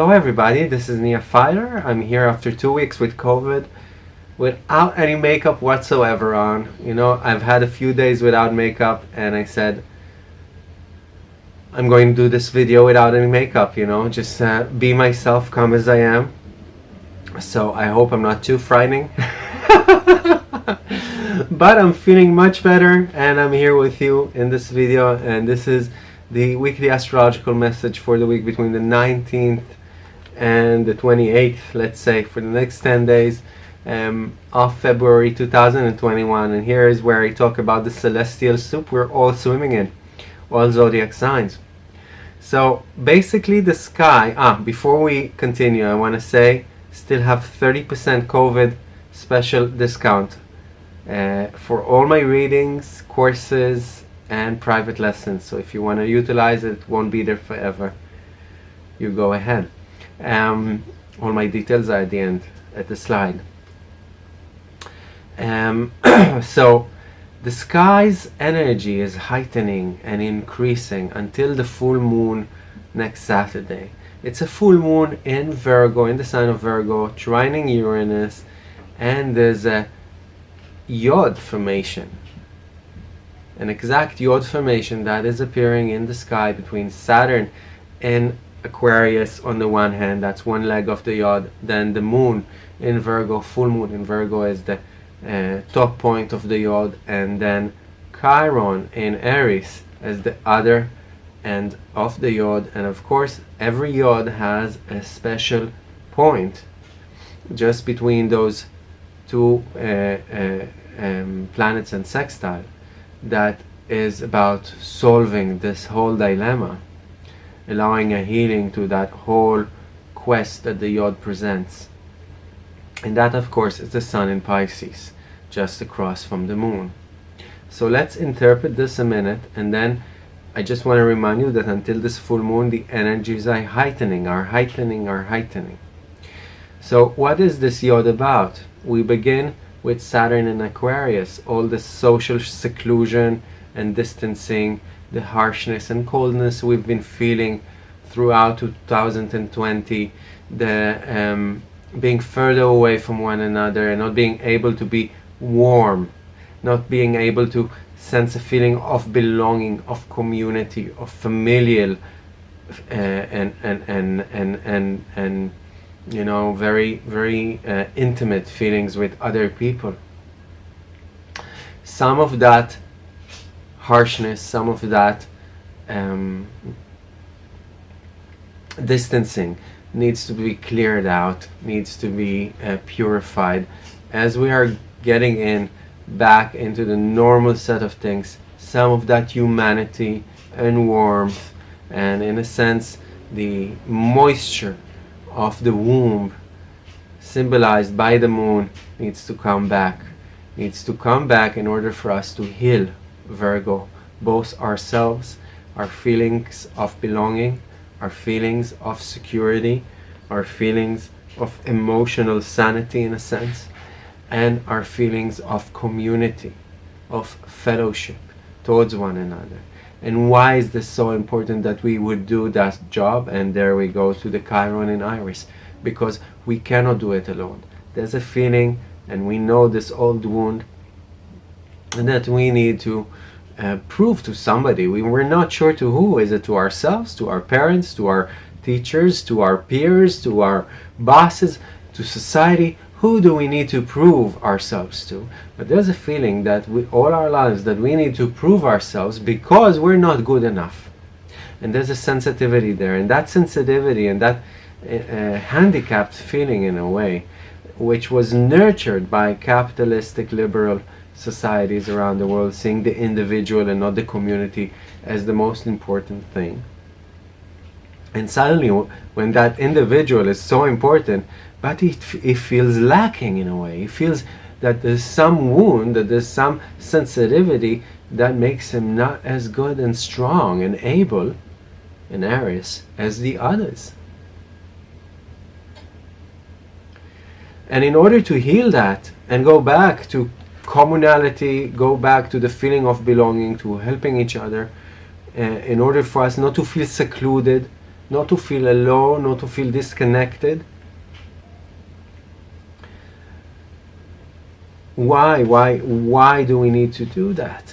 Hello everybody, this is Nia Filer. I'm here after two weeks with COVID without any makeup whatsoever on. You know, I've had a few days without makeup and I said I'm going to do this video without any makeup, you know, just uh, be myself, come as I am. So I hope I'm not too frightening. but I'm feeling much better and I'm here with you in this video and this is the weekly astrological message for the week between the 19th and the 28th, let's say, for the next 10 days um, of February 2021. And here is where I talk about the celestial soup we're all swimming in, all zodiac signs. So basically the sky, ah, before we continue, I want to say, still have 30% COVID special discount uh, for all my readings, courses, and private lessons. So if you want to utilize it, it won't be there forever. You go ahead. Um, all my details are at the end, at the slide. Um, so the sky's energy is heightening and increasing until the full moon next Saturday. It's a full moon in Virgo, in the sign of Virgo, trining Uranus, and there's a Yod formation an exact Yod formation that is appearing in the sky between Saturn and Aquarius on the one hand, that's one leg of the Yod, then the moon in Virgo, full moon in Virgo is the uh, top point of the Yod, and then Chiron in Aries as the other end of the Yod, and of course every Yod has a special point just between those two uh, uh, um, planets and sextile that is about solving this whole dilemma, allowing a healing to that whole quest that the Yod presents. And that, of course, is the Sun in Pisces, just across from the Moon. So let's interpret this a minute, and then I just want to remind you that until this full moon, the energies are heightening, are heightening, are heightening. So what is this Yod about? We begin with Saturn in Aquarius, all the social seclusion and distancing, the harshness and coldness we've been feeling throughout 2020, the um, being further away from one another and not being able to be warm, not being able to sense a feeling of belonging, of community, of familial, uh, and, and, and, and, and, and you know, very, very uh, intimate feelings with other people. Some of that harshness, some of that um, distancing needs to be cleared out, needs to be uh, purified as we are getting in back into the normal set of things. Some of that humanity and warmth and in a sense the moisture of the womb symbolized by the moon needs to come back needs to come back in order for us to heal Virgo both ourselves our feelings of belonging our feelings of security our feelings of emotional sanity in a sense and our feelings of community of fellowship towards one another and why is this so important that we would do that job? And there we go to the Chiron and Aries. Because we cannot do it alone. There's a feeling, and we know this old wound, that we need to uh, prove to somebody. We're not sure to who. Is it to ourselves, to our parents, to our teachers, to our peers, to our bosses, to society? who do we need to prove ourselves to? But there's a feeling that we, all our lives that we need to prove ourselves because we're not good enough. And there's a sensitivity there, and that sensitivity and that uh, uh, handicapped feeling in a way, which was nurtured by capitalistic liberal societies around the world, seeing the individual and not the community as the most important thing. And suddenly, when that individual is so important, but it, it feels lacking in a way. It feels that there's some wound, that there's some sensitivity that makes him not as good and strong and able and Aries as the others. And in order to heal that and go back to communality, go back to the feeling of belonging, to helping each other, uh, in order for us not to feel secluded, not to feel alone, not to feel disconnected. Why, why, why do we need to do that?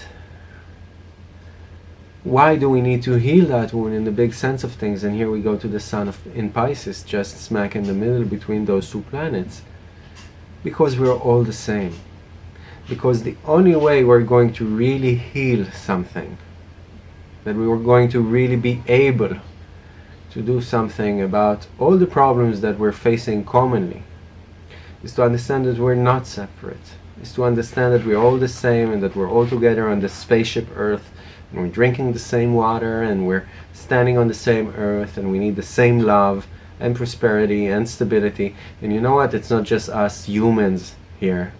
Why do we need to heal that wound in the big sense of things? And here we go to the sun of in Pisces, just smack in the middle between those two planets. Because we're all the same. Because the only way we're going to really heal something, that we were going to really be able to do something about all the problems that we're facing commonly, is to understand that we're not separate, is to understand that we're all the same and that we're all together on the spaceship Earth, and we're drinking the same water, and we're standing on the same Earth, and we need the same love and prosperity and stability. And you know what? It's not just us humans here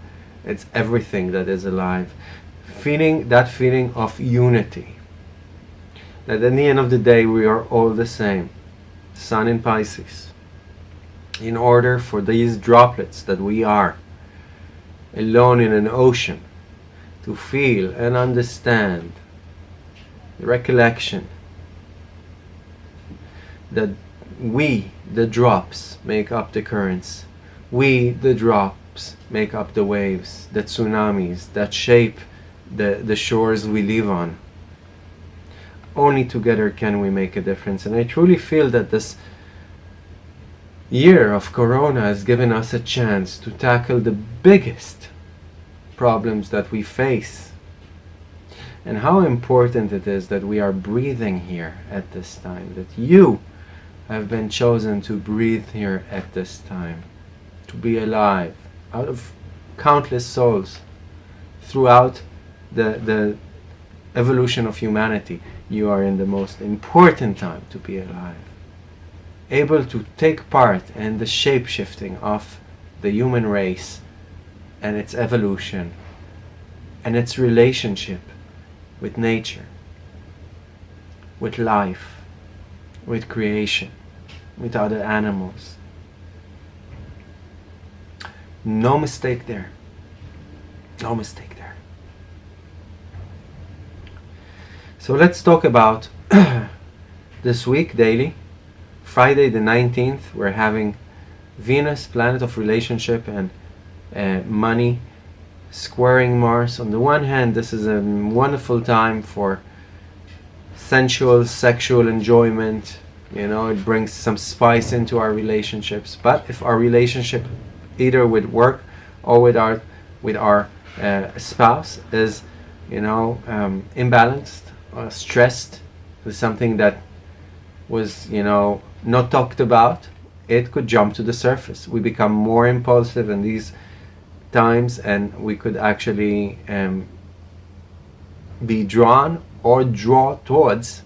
it's everything that is alive. Feeling that feeling of unity. That at the end of the day we are all the same. Sun in Pisces. In order for these droplets that we are alone in an ocean to feel and understand the recollection that we, the drops, make up the currents. We, the drops, make up the waves, the tsunamis that shape the, the shores we live on. Only together can we make a difference. And I truly feel that this year of Corona has given us a chance to tackle the biggest problems that we face. And how important it is that we are breathing here at this time, that you have been chosen to breathe here at this time, to be alive, out of countless souls throughout the, the evolution of humanity, you are in the most important time to be alive. Able to take part in the shape-shifting of the human race and its evolution and its relationship with nature, with life, with creation, with other animals, no mistake there. No mistake there. So let's talk about this week daily. Friday the 19th, we're having Venus, planet of relationship and uh, money, squaring Mars. On the one hand, this is a wonderful time for sensual, sexual enjoyment. You know, it brings some spice into our relationships. But if our relationship either with work or with our with our uh, spouse is you know um, imbalanced or stressed with something that was you know not talked about it could jump to the surface we become more impulsive in these times and we could actually um, be drawn or draw towards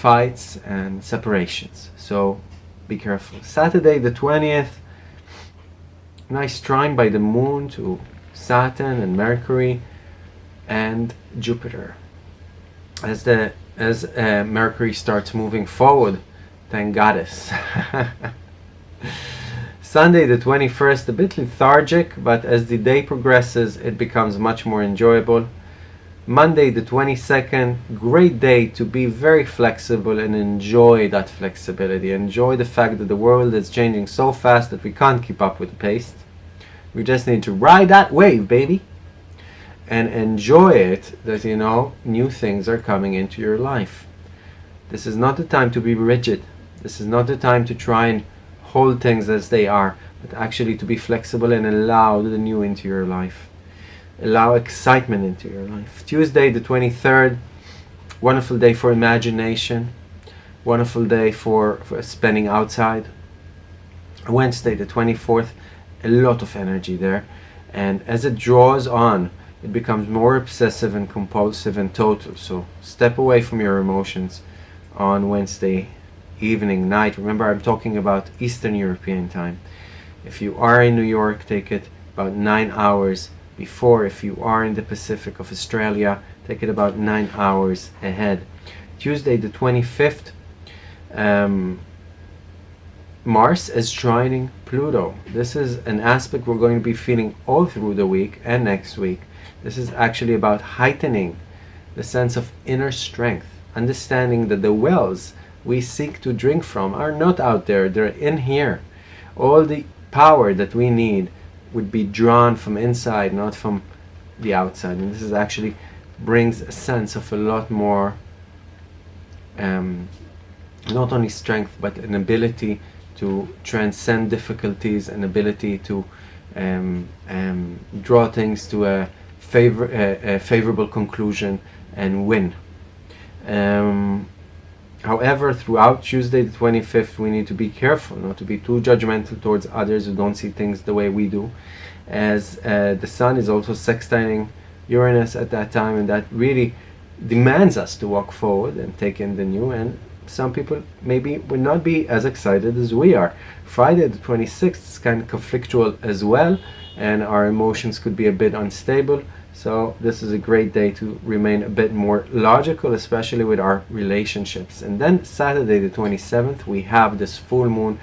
fights and separations so be careful Saturday the 20th nice trine by the moon to Saturn and Mercury and Jupiter. As the as uh, Mercury starts moving forward, thank goddess. Sunday the 21st, a bit lethargic, but as the day progresses, it becomes much more enjoyable. Monday the 22nd, great day to be very flexible and enjoy that flexibility. Enjoy the fact that the world is changing so fast that we can't keep up with the pace. We just need to ride that wave, baby. And enjoy it that, you know, new things are coming into your life. This is not the time to be rigid. This is not the time to try and hold things as they are, but actually to be flexible and allow the new into your life. Allow excitement into your life. Tuesday, the 23rd, wonderful day for imagination. Wonderful day for, for spending outside. Wednesday, the 24th, a lot of energy there and as it draws on it becomes more obsessive and compulsive and total so step away from your emotions on Wednesday evening night remember I'm talking about Eastern European time if you are in New York take it about nine hours before if you are in the Pacific of Australia take it about nine hours ahead Tuesday the 25th um, Mars is trining Pluto. This is an aspect we're going to be feeling all through the week and next week. This is actually about heightening the sense of inner strength, understanding that the wells we seek to drink from are not out there, they're in here. All the power that we need would be drawn from inside, not from the outside. And this is actually brings a sense of a lot more, um, not only strength, but an ability to transcend difficulties, an ability to um, um, draw things to a, favor a, a favorable conclusion and win. Um, however, throughout Tuesday the 25th, we need to be careful not to be too judgmental towards others who don't see things the way we do, as uh, the sun is also sextiling Uranus at that time, and that really demands us to walk forward and take in the new. And some people maybe will not be as excited as we are. Friday the 26th is kind of conflictual as well, and our emotions could be a bit unstable. So this is a great day to remain a bit more logical, especially with our relationships. And then Saturday the 27th, we have this full moon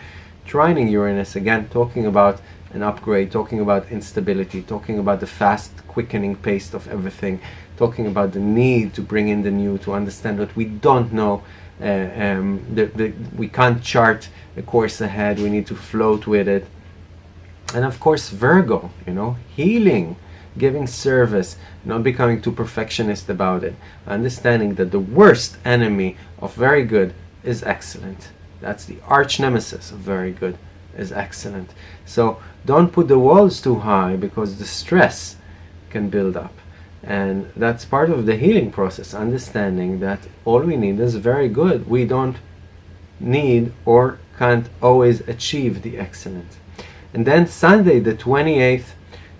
trining Uranus again, talking about an upgrade, talking about instability, talking about the fast quickening pace of everything, talking about the need to bring in the new, to understand what we don't know. Uh, um, the, the, we can't chart a course ahead, we need to float with it. And of course, Virgo, you know, healing, giving service, not becoming too perfectionist about it, understanding that the worst enemy of very good is excellent. That's the arch nemesis of very good is excellent. So don't put the walls too high because the stress can build up. And that's part of the healing process, understanding that all we need is very good. We don't need or can't always achieve the excellent. And then Sunday, the 28th,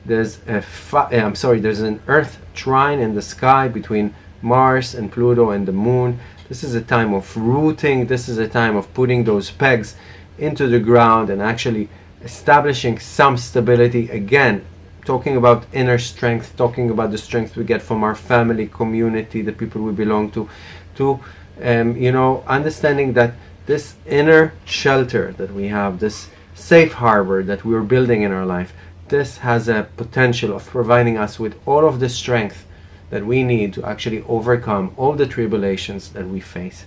there's a eh, I'm sorry, there's an Earth trine in the sky between Mars and Pluto and the Moon. This is a time of rooting. This is a time of putting those pegs into the ground and actually establishing some stability again talking about inner strength talking about the strength we get from our family community the people we belong to to um, you know understanding that this inner shelter that we have this safe harbor that we're building in our life this has a potential of providing us with all of the strength that we need to actually overcome all the tribulations that we face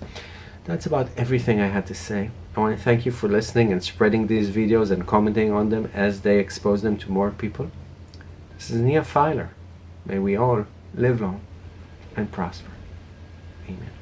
that's about everything I had to say. I want to thank you for listening and spreading these videos and commenting on them as they expose them to more people. This is Nia Filer. May we all live long and prosper. Amen.